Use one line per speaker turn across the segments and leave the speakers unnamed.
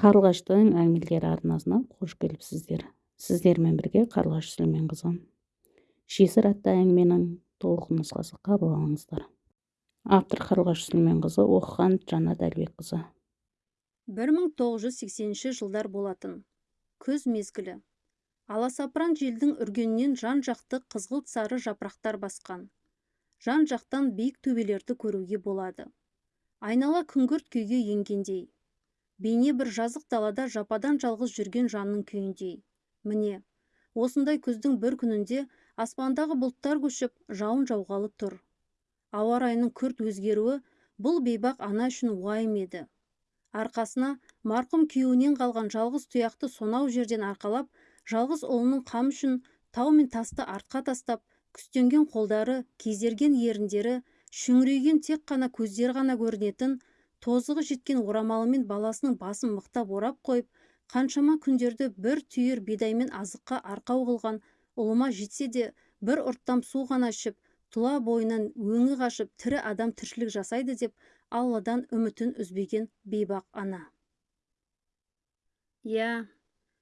қарлығаштың әңгімелері арнасына қош келіпсіздер сіздермен бірге қарлығаш сүлейменқызы жесір атты әңгіменің толық нұсқасы қабыл алыңыздар. Автор қарлығаш сүлейменқызы оқыған жанат әлібекқызы.
1980 жылдар болатын. Күз мезгілі. Аласапыран желдің үргенінен жан-жақты қызғылт сары жапырақтар басқан. Жан-жақтан биік төбелерді көруге болады. Айнала күңгірт күйге енгендей. Бейне бір жазық далада жападан жалғыз жүрген жанның күйіндей. Міне осындай күздің бір күнінде аспандағы бұлттар көшіп жауын жауғалы тұр. Ауа райының күрт өзгеруі бұл бейбақ ана үшін уайым еді. Арқасына марқұм күйеуінен қалған жалғыз тұяқты сонау жерден арқалап жалғыз ұлының қам үшін тау мен тасты артқа тастап күстенген қолдары кезерген еріндері шүңірейген тек қана көздері ғана көрінетін тозығы жеткен орамалымен баласының басын мықтап орап қойып қаншама күндерді бір түйір бидаймен азыққа арқау қылған ұлыма жетсе де бір ұрттам су ғана ішіп тұла бойынан өңі қашып тірі адам тіршілік жасайды деп алладан үмітін үзбеген бейбақ ана. Иә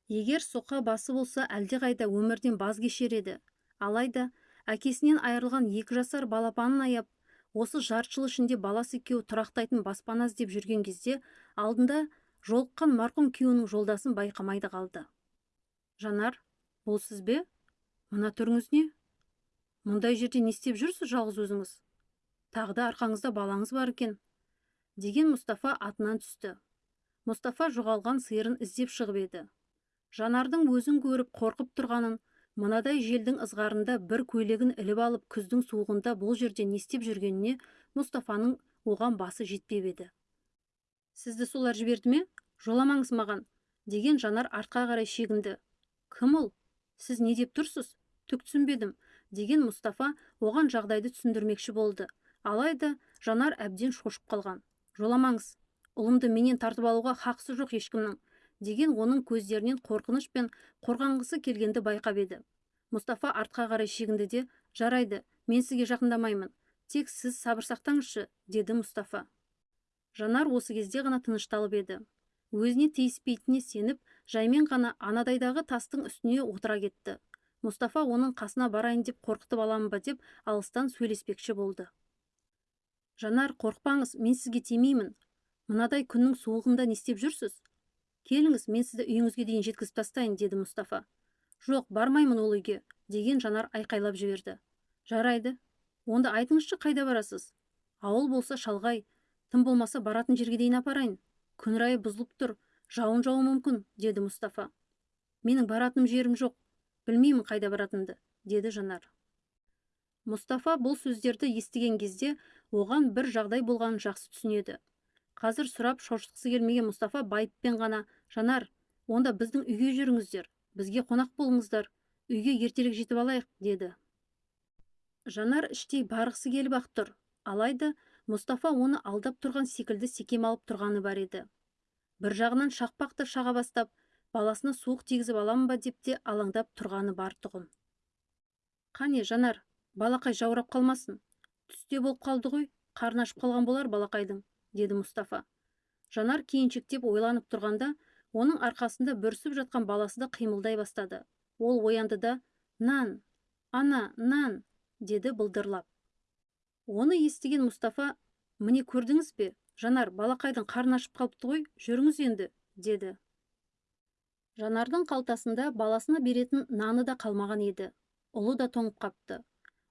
егер соқа басы болса әлдеқайда өмірден баз кешер еді. Алайда әкесінен айырылған екі жасар балапанын аяп осы жарты жыл ішінде баласы екеуі тұрақтайтын баспана іздеп жүрген кезде алдында жолыққан марқұм күйеуінің жолдасын байқамайды қалды. Жанар бұл сіз бе? Мына түріңіз не? Мұндай жерде не істеп жүрсіз жалғыз өзіңіз? Тағы да арқаңызда балаңыз бар екен деген мұстафа атынан түсті. Мұстафа жоғалған сиырын іздеп шығып еді. Жанардың өзін көріп қорқып тұрғанын мынадай желдің ызғарында бір көйлегін іліп алып күздің суығында бұл жерде не істеп жүргеніне мұстафаның оған басы жетпеп еді. Сізді солар жіберді ме? Жоламаңыз маған! деген жанар артқа қарай шегінді. Кім ол? Сіз не деп тұрсыз? Түк түсінбедім! деген мұстафа оған жағдайды түсіндірмекші болды. Алайда жанар әбден шошып қалған. Жоламаңыз ұлымды менен тартып алуға хақысы жоқ ешкімнің. Деген оның көздерінен қорқыныш пен қорғанғысы келгенді байқап еді. Мұстафа артқа қарай шегінді де жарайды мен сізге жақындамаймын тек сіз сабыр сақтаңызшы деді мұстафа. Жанар осы кезде ғана тынышталып еді. Өзіне тиіспейтініне сеніп жаймен ғана анадайдағы тастың үстіне отыра кетті. Мұстафа оның қасына барайын деп қорқытып аламын ба? деп алыстан сөйлеспекші болды. Жанар қорықпаңыз мен сізге тимеймін. Мынадай күннің суығында не істеп жүрсіз? Келіңіз мен сізді үйіңізге дейін жеткізіп тастайын деді мұстафа. Жоқ бармаймын ол үйге деген жанар айқайлап жіберді. Жарайды онда айтыңызшы қайда барасыз? Ауыл болса шалғай тым болмаса баратын жерге дейін апарайын. Күн райы бұзылып тұр жауын жауы мүмкін деді мұстафа. Менің баратыным жерім жоқ білмеймін қайда баратынымды деді жанар. Мұстафа бұл сөздерді естіген кезде оған бір жағдай болғанын жақсы түсінеді. Қазір сұрап шошытқысы келмеген мұстафа байыппен ғана жанар онда біздің үйге жүріңіздер бізге қонақ болыңыздар үйге ертерек жетіп алайық деді. Жанар іштей барғысы келіп ақ тұр. Алайда мұстафа оны алдап тұрған секілді секем алып тұрғаны бар еді. Бір жағынан шақпақты шаға бастап баласына суық тигізіп аламын ба? деп те алаңдап тұрғаны бар тұғын. Қане жанар балақай жаурап қалмасын. Түсте болып қалды ғой қарны ашып қалған болар балақайдың деді мұстафа. Жанар кейіншектеп ойланып тұрғанда оның арқасында бүрісіп жатқан баласы да қимылдай бастады. Ол оянды да нан ана нан! деді былдырлап. Оны естіген мұстафа міне көрдіңіз бе? Жанар балақайдың қарны ашып қалыпты ғой жүріңіз енді! деді. Жанардың қалтасында баласына беретін наны да қалмаған еді. Ұлы да тоңып қапты.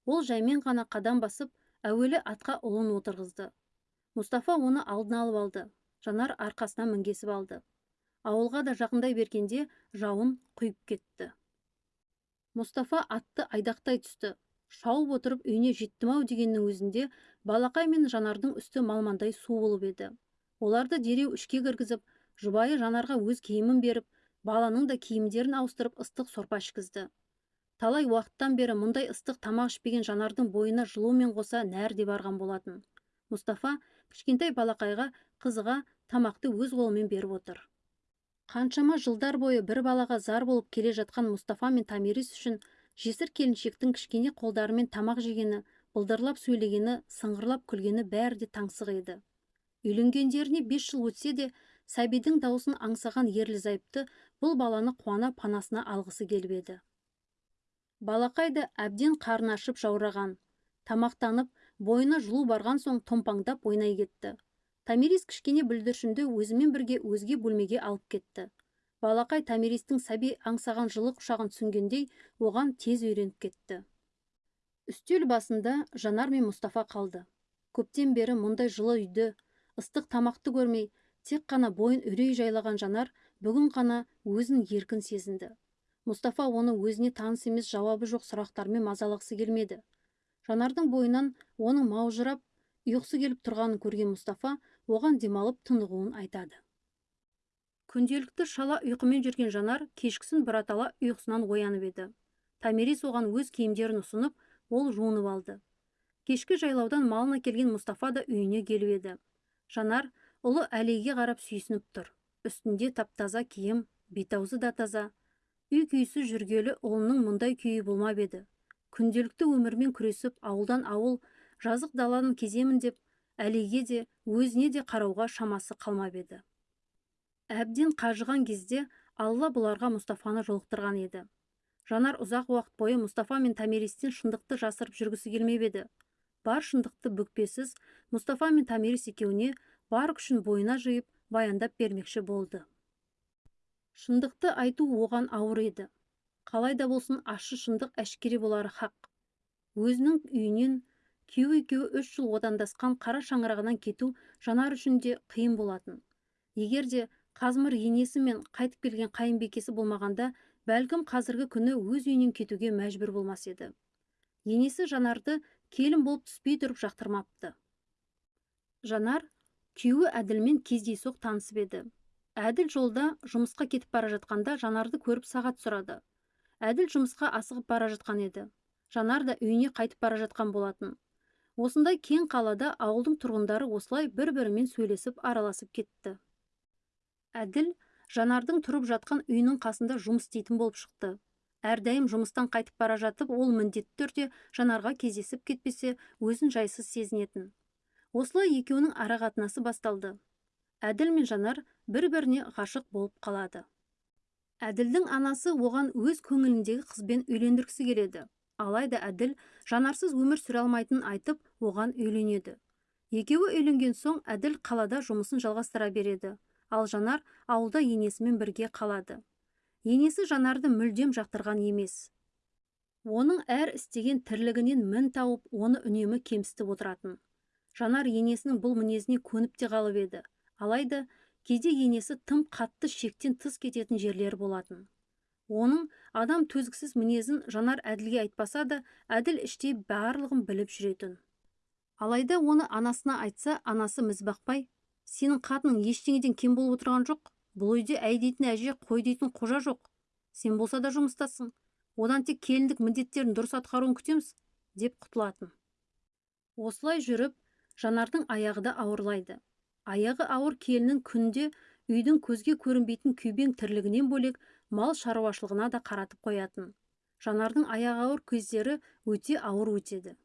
Ол жаймен ғана қадам басып әуелі атқа ұлын отырғызды. Мұстафа оны алдын алып алды. Жанар арқасына мінгесіп алды. Ауылға да жақындай бергенде жауын құйып кетті. Мұстафа атты айдақтай түсті. Шауып отырып үйіне жеттім ау дегеннің өзінде балақай мен жанардың үсті малмандай су болып еді. Оларды дереу ішке кіргізіп жұбайы жанарға өз киімін беріп баланың да киімдерін ауыстырып ыстық сорпа ішкізді. Талай уақыттан бері мұндай ыстық тамақ ішпеген жанардың бойына жылумен қоса нәр де барған болатын. Мұстафа кішкентай балақайға қызыға тамақты өз қолымен беріп отыр. Қаншама жылдар бойы бір балаға зар болып келе жатқан мұстафа мен тамирис үшін жесір келіншектің кішкене қолдарымен тамақ жегені былдырлап сөйлегені сыңғырлап күлгені бәрі де таңсық еді. Үйленгендеріне бес жыл өтсе де сәбидің даусын аңсаған ерлі зайыпты бұл баланы қуана панасына алғысы келіп еді. Балақай да әбден қарны ашып жаураған тамақтанып бойына жылу барған соң томпаңдап ойнай кетті. Томирис кішкене бүлдіршінді өзімен бірге өзге бөлмеге алып кетті. Балақай томиристің сәби аңсаған жылы құшағын түсінгендей оған тез үйреніп кетті. Үстел басында жанар мен мұстафа қалды. Көптен бері мұндай жылы үйді ыстық тамақты көрмей тек қана бойын үрей жайлаған жанар бүгін ғана өзін еркін сезінді. Мұстафа оны өзіне таныс емес жауабы жоқ сұрақтармен мазалағысы келмеді. Жанардың бойынан оның маужырап ұйқысы келіп тұрғанын көрген мұстафа оған демалып тынығуын айтады. Күнделікті шала ұйқымен жүрген жанар кешкісін біратала ұйқысынан оянып еді. Томирис оған өз киімдерін ұсынып ол жуынып алды. Кешкі жайлаудан малын әкелген мұстафа да үйіне келіп еді. Жанар ұлы әлейге қарап сүйсініп тұр. Үстінде таптаза киім бет-аузы да таза. Үй күйсіз жүргелі ұлының мұндай күйі болмап еді. Күнделікті өмірмен күресіп ауылдан ауыл жазық даланы кеземін деп әлейге де өзіне де қарауға шамасы қалмап еді. Әбден қажыған кезде алла бұларға мұстафаны жолықтырған еді. Жанар ұзақ уақыт бойы мұстафа мен томиристен шындықты жасырып жүргісі келмеп еді. Бар шындықты бүкпесіз мұстафа мен томирис екеуіне бар күшін бойына жиып баяндап бермекші болды. Шындықты айту оған ауыр еді. Қалай да болсын ащы шындық әшкере болары хақ. Өзінің үйінен күйеу екеуі үш жыл одандасқан қара шаңырағынан кету жанар үшін де қиын болатын. Егер де қазмыр енесі мен қайтып келген қайынбекесі болмағанда бәлкім қазіргі күні өз үйінен кетуге мәжбүр болмас еді. Енесі жанарды келін болып түспей тұрып жақтырмапты. Жанар күйеуі әділмен кездейсоқ танысып еді. Әділ жолда жұмысқа кетіп бара жатқанда жанарды көріп сағат сұрады. Әділ жұмысқа асығып бара жатқан еді. Жанар да үйіне қайтып бара жатқан болатын. Осындай кең қалада ауылдың тұрғындары осылай бір бірімен сөйлесіп араласып кетті. Әділ жанардың тұрып жатқан үйінің қасында жұмыс істейтін болып шықты. Әрдайым жұмыстан қайтып бара жатып ол міндетті түрде жанарға кездесіп кетпесе өзін жайсыз сезінетін. Осылай екеуінің арақатынасы басталды. Әділ мен жанар бір біріне ғашық болып қалады. Әділдің анасы оған өз көңіліндегі қызбен үйлендіргісі келеді. Алайда әділ жанарсыз өмір сүре алмайтынын айтып оған үйленеді. Екеуі үйленген соң әділ қалада жұмысын жалғастыра береді. Ал жанар ауылда енесімен бірге қалады. Енесі жанарды мүлдем жақтырған емес. Оның әр істеген тірлігінен мін тауып оны үнемі кемсітіп отыратын. Жанар енесінің бұл мінезіне көніп те қалып еді. Алайда кейде енесі тым қатты шектен тыс кететін жерлері болатын. Оның адам төзгісіз мінезін жанар әділге айтпаса да әділ іштей барлығын біліп жүретін. Алайда оны анасына айтса анасы міз бақпай сенің қатының ештеңеден кем болып отырған жоқ бұл үйде әй дейтін әже қой дейтін қожа жоқ. Сен болса да жұмыстасың. Одан тек келіндік міндеттерін дұрыс атқаруын күтеміз деп құтылатын. Осылай жүріп жанардың аяғы да ауырлайды. Аяғы ауыр келіннің күнде үйдің көзге көрінбейтін күйбең тірлігінен бөлек мал шаруашылығына да қаратып қоятын. Жанардың аяғы ауыр кездері өте ауыр өтеді.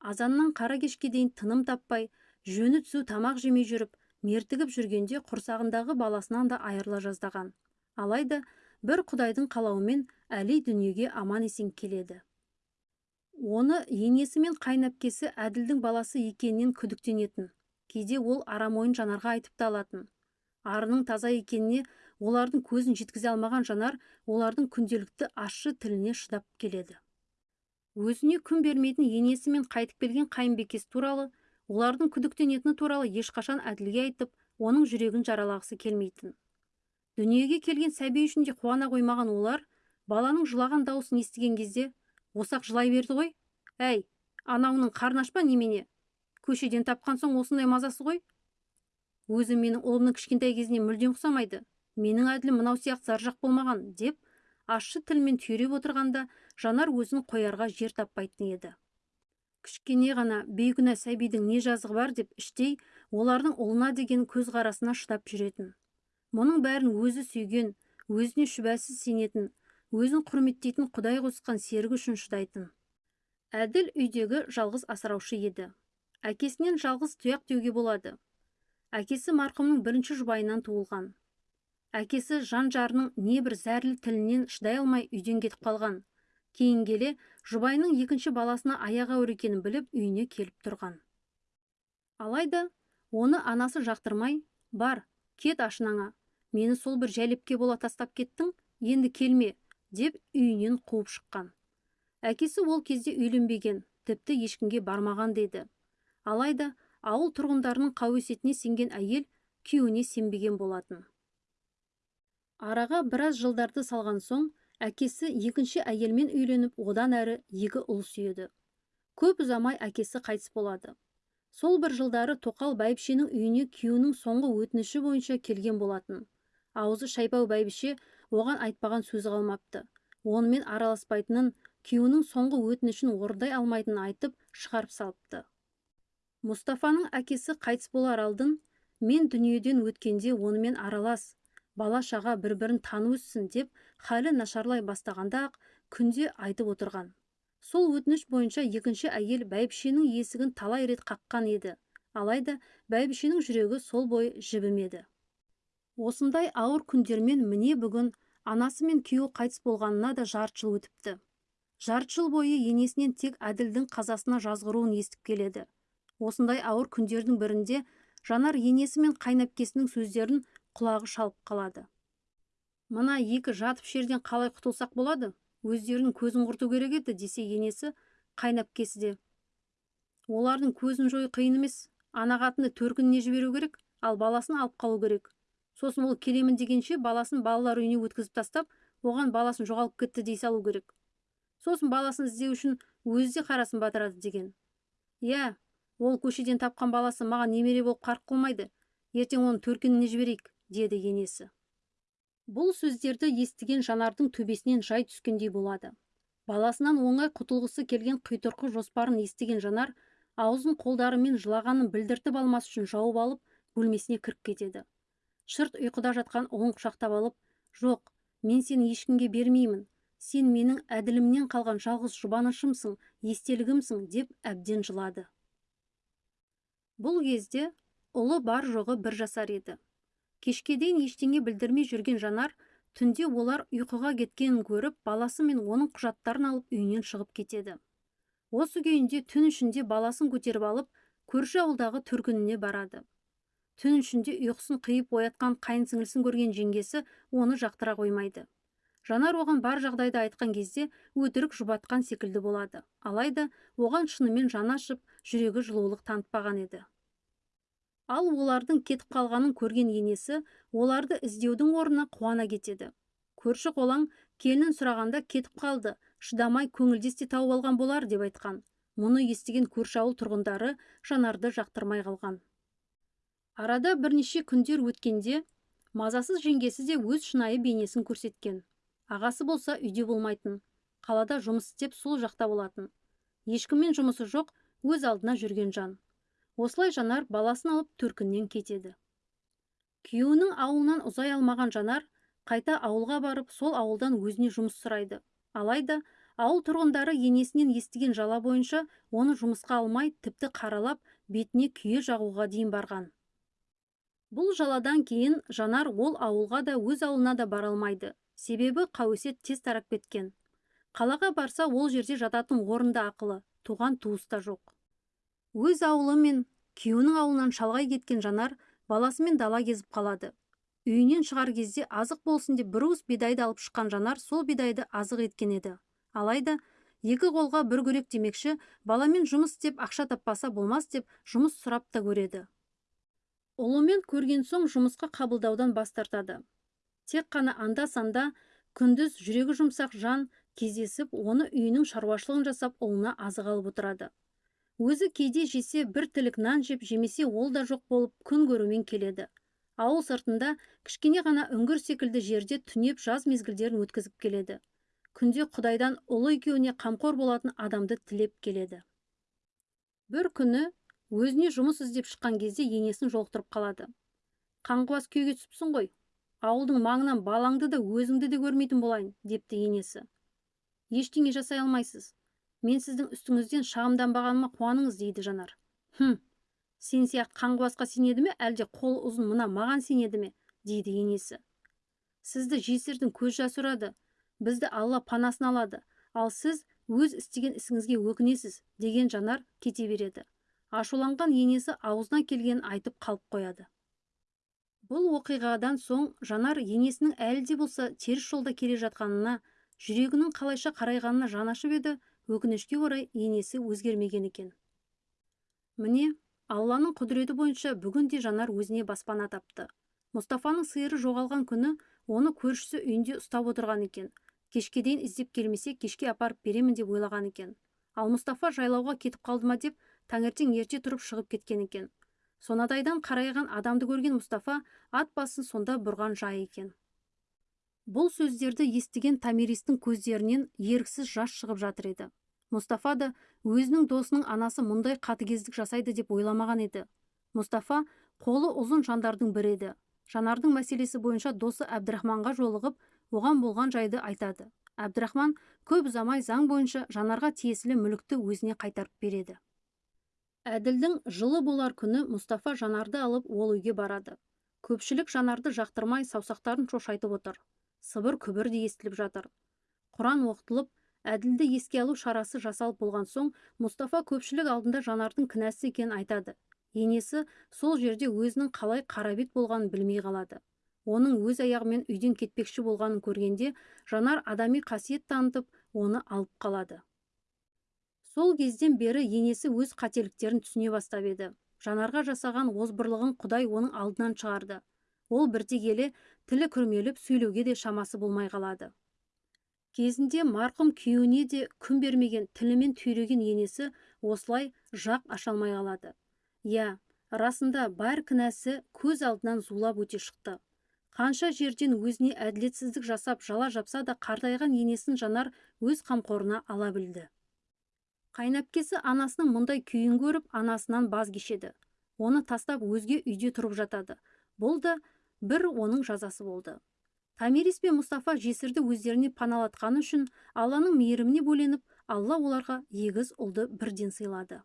Азаннан қара кешке дейін тыным таппай жөні түзу тамақ жемей жүріп мертігіп жүргенде құрсағындағы баласынан да айырыла жаздаған. Алайда бір құдайдың қалауымен әли дүниеге аман есен келеді. Оны енесі мен қайынәпкесі әділдің баласы екенінен күдіктенетін. Кейде ол арам ойын жанарға айтып та алатын. Арының таза екеніне олардың көзін жеткізе алмаған жанар олардың күнделікті ащы тіліне шыдап келеді. Өзіне күн бермейтін енесі мен қайтып келген қайынбекесі туралы олардың күдіктенетіні туралы ешқашан әділге айтып оның жүрегін жаралағысы келмейтін. Дүниеге келген сәби үшін де қуана қоймаған олар баланың жылаған дауысын естіген кезде осақ жылай берді ғой. Әй анауының қарны немене? Көшеден тапқан соң осындай мазасы ғой. Өзі менің ұлымның кішкентай кезіне мүлдем ұқсамайды. Менің әділім мынау сияқты заржақ болмаған деп ащы тілмен түйреп отырғанда жанар өзін қоярға жер таппайтын еді. Кішкене ғана бейкүнә сәбидің не жазығы бар? деп іштей олардың ұлына деген көзқарасына шыдап жүретін. Мұның бәрін өзі сүйген өзіне шүбәсіз сенетін өзін құрметтейтін құдай қосқан серігі үшін шыдайтын. Әділ үйдегі жалғыз асыраушы еді. Әкесінен жалғыз тұяқ деуге болады. Әкесі марқұмның бірінші жұбайынан туылған. Әкесі жан жарының небір зәрлі тілінен шыдай алмай үйден кетіп қалған. Кейін келе жұбайының екінші баласына аяқ ауыр екенін біліп үйіне келіп тұрған. Алайда оны анасы жақтырмай бар кет ашынаңа мені сол бір жәлепке бола тастап кеттің енді келме деп үйінен қуып шыққан. Әкесі ол кезде үйленбеген тіпті ешкімге бармаған деді. Алайда ауыл тұрғындарының қауесетіне сенген әйел күйеуіне сенбеген болатын. Араға біраз жылдарды салған соң әкесі екінші әйелмен үйленіп одан әрі екі ұл сүйеді. Көп ұзамай әкесі қайтыс болады. Сол бір жылдары тоқал бәйбішенің үйіне күйеуінің соңғы өтініші бойынша келген болатын. Аузы шайпау бәйбіше оған айтпаған сөзі қалмапты. Онымен араласпайтынын күйеуінің соңғы өтінішін орындай алмайтынын айтып шығарып салыпты. Мұстафаның әкесі қайтыс болар алдын мен дүниеден өткенде онымен аралас бала шаға бір бірін танып өссін деп халі нашарлай бастағанда ақ күнде айтып отырған. Сол өтініш бойынша екінші әйел бәйбішенің есігін талай рет қаққан еді. Алайда бәйбішенің жүрегі сол бойы жібімеді осындай ауыр күндермен міне бүгін анасы мен күйеуі қайтыс болғанына да жарты жыл өтіпті. Жарты жыл бойы енесінен тек әділдің қазасына жазғыруын естіп келеді. Осындай ауыр күндердің бірінде жанар енесі мен қайнапкесінің сөздерін құлағы шалып қалады. Мына екі жатып жерден қалай құтылсақ болады? Өздерінің көзін құрту керек еді десе енесі қайнапкесі де. Олардың көзін жою қиын емес. Ана қатынды төркініне жіберу керек? Ал баласын алып қалу керек. Сосын ол келемін дегенше баласын балалар үйіне өткізіп тастап оған баласын жоғалып кетті дей салу керек. Сосын баласын іздеу үшін өзі де қарасын батырады деген. Иә ол көшеден тапқан баласы маған немере болып қарқ қылмайды. Ертең оны төркініне жіберейік деді енесі. Бұл сөздерді естіген жанардың төбесінен жай түскендей болады. Баласынан оңай құтылғысы келген құйтырқы жоспарын естіген жанар аузын қолдарымен жылағанын білдіртіп алмас үшін жауып алып бөлмесіне кіріп кетеді. Шырт ұйқыда жатқан ұлын құшақтап алып жоқ мен сені ешкімге бермеймін. Сен менің әділімнен қалған жалғыз жұбанышымсың естелігімсің деп әбден жылады. Бұл кезде ұлы бар жоғы бір жасар еді. Кешке дейін ештеңе білдірмей жүрген жанар түнде олар ұйқыға кеткенін көріп баласы мен оның құжаттарын алып үйінен шығып кетеді. Осы күйінде түн ішінде баласын көтеріп алып көрші ауылдағы төркініне барады. Түн ішінде ұйқысын қиып оятқан қайын сіңілісін көрген жеңгесі оны жақтыра қоймайды. Жанар оған бар жағдайды айтқан кезде өтірік жұбатқан секілді болады. Алайда оған шынымен жаны ашып жүрегі жылулық танытпаған еді. Ал олардың кетіп қалғанын көрген енесі оларды іздеудің орнына қуана кетеді. Көрші қолаң келінін сұрағанда кетіп қалды шыдамай көңілдес те тауып алған болар деп айтқан. Мұны естіген көрші ауыл тұрғындары жанарды жақтырмай қалған. Арада бірнеше күндер өткенде мазасыз жеңгесі де өз шынайы бейнесін көрсеткен. Ағасы болса үйде болмайтын қалада жұмыс істеп сол жақта болатын. Ешкіммен жұмысы жоқ өз алдына жүрген жан. Осылай жанар баласын алып төркіннен кетеді. Күйеуінің ауылынан ұзай алмаған жанар қайта ауылға барып сол ауылдан өзіне жұмыс сұрайды. Алайда ауыл тұрғындары енесінен естіген жала бойынша оны жұмысқа алмай тіпті қаралап бетіне күйе жағуға дейін барған. Бұл жаладан кейін жанар ол ауылға да өз ауылына да бара алмайды. Себебі қауесет тез тарап кеткен. Қалаға барса ол жерде жататын орында ақылы туған туыс та жоқ. Өз ауылы мен күйеуінің ауылынан шалғай кеткен жанар баласымен дала кезіп қалады. Үйінен шығар кезде азық болсын деп бір уыс бидайды алып шыққан жанар сол бидайды азық еткен еді. Алайда екі қолға бір күрек демекші баламен жұмыс істеп ақша таппаса болмас деп жұмыс сұрап та көреді. Ұлымен көрген соң жұмысқа қабылдаудан бас тартады. Тек қана анда санда күндіз жүрегі жұмсақ жан кездесіп оны үйінің шаруашылығын жасап ұлына азық алып отырады. Өзі кейде жесе бір тілік нан жеп жемесе ол да жоқ болып күн көрумен келеді. Ауыл сыртында кішкене ғана үңгір секілді жерде түнеп жаз мезгілдерін өткізіп келеді. Күнде құдайдан ұлы екеуіне қамқор болатын адамды тілеп келеді. Бір күні өзіне жұмыс іздеп шыққан кезде енесін жолықтырып қалады. Қаңғыбас күйге түсіпсің ғой ауылдың маңынан балаңды да өзіңді де көрмейтін болайын депті енесі. Ештеңе жасай алмайсыз. Мен сіздің үстіңізден шағымданбағаныма қуаныңыз дейді жанар. Хм сен сияқты қаңғыбасқа сенеді ме? Әлде қолы ұзын мына маған сенеді ме? дейді енесі. Сізді жесірдің көз жасы ұрады. Бізді алла панасын алады. Ал сіз өз істеген ісіңізге өкінесіз деген жанар кете береді. Ашуланған енесі аузына келгенін айтып қалып қояды. Бұл оқиғадан соң жанар енесінің әлі де болса теріс жолда келе жатқанына жүрегінің қалайша қарайғанына жаны ашып еді өкінішке орай енесі өзгермеген екен. Міне алланың құдіреті бойынша бүгін де жанар өзіне баспана тапты. Мұстафаның сиыры жоғалған күні оны көршісі үйінде ұстап отырған екен. Кешке дейін іздеп келмесе кешке апарып беремін деп ойлаған екен. Ал мұстафа жайлауға кетіп қалды ма деп таңертең ерте тұрып шығып кеткен екен. Сонадайдан қарайған адамды көрген мұстафа ат басын сонда бұрған жай екен. Бұл сөздерді естіген томиристің көздерінен еріксіз жас шығып жатыр еді. Мұстафа да өзінің досының анасы мұндай қатыгездік жасайды деп ойламаған еді. Мұстафа қолы ұзын жандардың бірі еді. Жанардың мәселесі бойынша досы әбдірахманға жолығып оған болған жайды айтады. Әбдірахман көп ұзамай заң бойынша жанарға тиесілі мүлікті өзіне қайтарып береді. Әділдің жылы болар күні мұстафа жанарды алып ол үйге барады. Көпшілік жанарды жақтырмай саусақтарын шошайтып отыр. Сыбыр күбір де естіліп жатыр. Құран оқытылып әділді еске алу шарасы жасалып болған соң мұстафа көпшілік алдында жанардың кінәсі екенін айтады. Енесі сол жерде өзінің қалай қарабет болғанын білмей қалады. Оның өз аяғымен үйден кетпекші болғанын көргенде жанар адами қасиет танытып оны алып қалады. Сол кезден бері енесі өз қателіктерін түсіне бастап еді. Жанарға жасаған озбырлығын құдай оның алдынан шығарды. Ол бірте келе тілі күрмеліп сөйлеуге де шамасы болмай қалады. Кезінде марқұм күйеуіне де күн бермеген тілімен түйреген енесі осылай жақ аша алмай қалады. Иә расында бар кінәсі көз алдынан зулап өте шықты. Қанша жерден өзіне әділетсіздік жасап жала жапса да қартайған енесін жанар өз қамқорына ала білді. Қайнапкесі анасының мұндай күйін көріп анасынан баз кешеді оны тастап өзге үйде тұрып жатады. Бұл да бір оның жазасы болды. Томирис пен мұстафа жесірді өздеріне паналатқаны үшін алланың мейіріміне бөленіп алла оларға егіз ұлды бірден сыйлады.